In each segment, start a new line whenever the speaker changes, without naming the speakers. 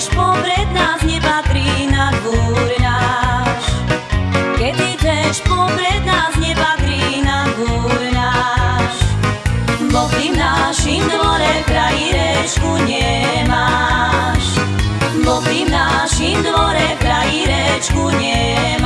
Vieš, pobred nás nepatrí na dvúr náš. Keď ideš, pobred nás nepatrí na dvúr náš. Bo pri našim dvore frajírečku nemáš. Bo pri našim dvore frajírečku nemáš.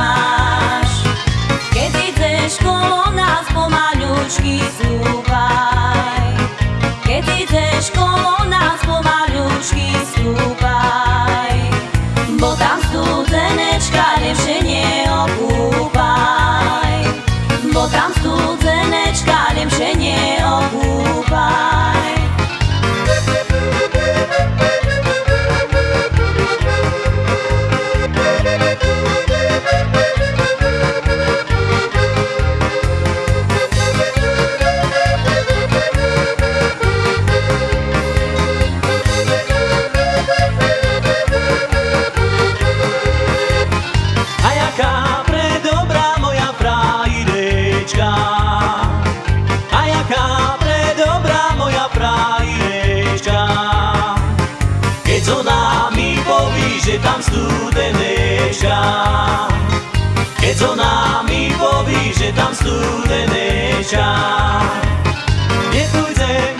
jaká predobrá moja frajdečka. A jaká predobrá moja frajdečka. Keď ona mi poví, že tam studenečka. Keď ona mi poví, že tam studenečka. Nie pójdę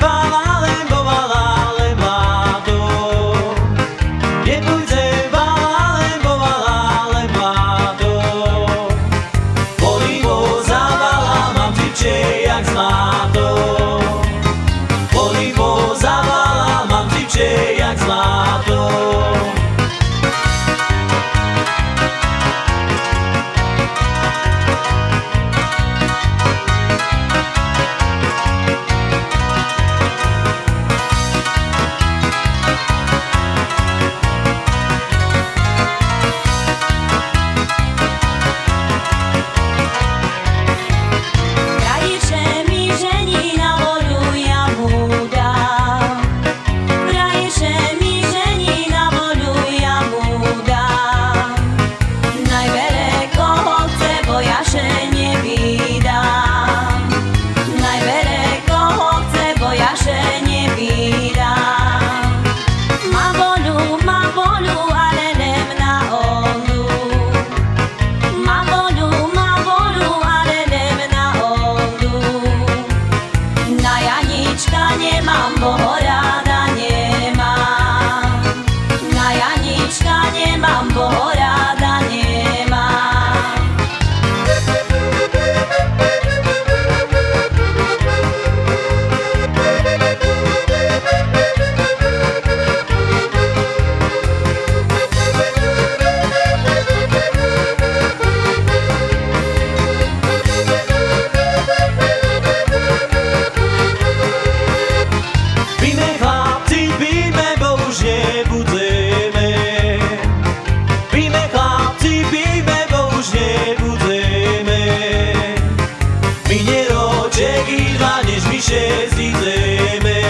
piše zideme.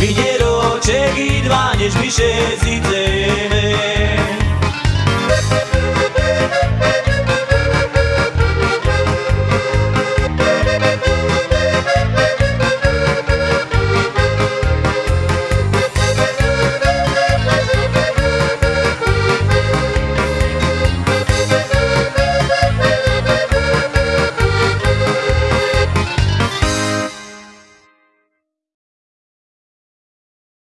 Videro, čegi dva, než piše zideme.